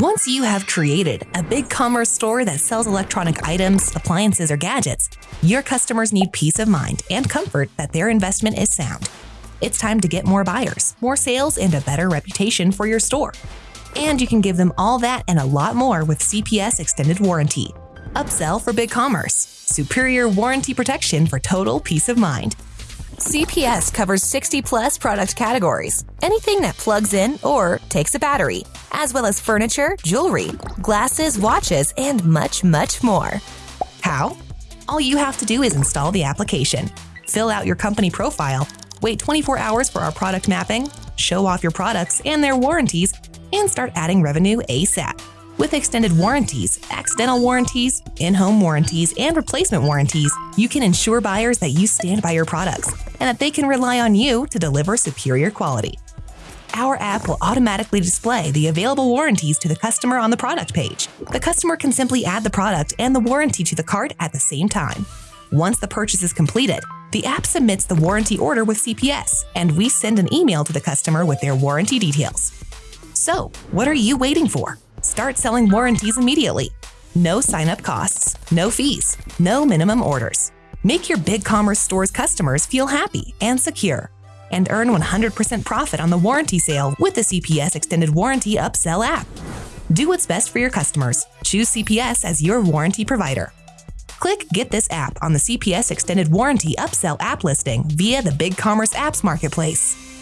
Once you have created a BigCommerce store that sells electronic items, appliances, or gadgets, your customers need peace of mind and comfort that their investment is sound. It's time to get more buyers, more sales, and a better reputation for your store. And you can give them all that and a lot more with CPS Extended Warranty. Upsell for BigCommerce, superior warranty protection for total peace of mind. CPS covers 60 plus product categories, anything that plugs in or takes a battery, as well as furniture, jewelry, glasses, watches, and much, much more. How? All you have to do is install the application, fill out your company profile, wait 24 hours for our product mapping, show off your products and their warranties, and start adding revenue ASAP. With extended warranties, accidental warranties, in home warranties, and replacement warranties, you can ensure buyers that you stand by your products and that they can rely on you to deliver superior quality. Our app will automatically display the available warranties to the customer on the product page. The customer can simply add the product and the warranty to the cart at the same time. Once the purchase is completed, the app submits the warranty order with CPS, and we send an email to the customer with their warranty details. So, what are you waiting for? Start selling warranties immediately. No sign up costs, no fees, no minimum orders. Make your BigCommerce store's customers feel happy and secure. And earn 100% profit on the warranty sale with the CPS Extended Warranty Upsell app. Do what's best for your customers. Choose CPS as your warranty provider. Click Get This app on the CPS Extended Warranty Upsell app listing via the BigCommerce Apps Marketplace.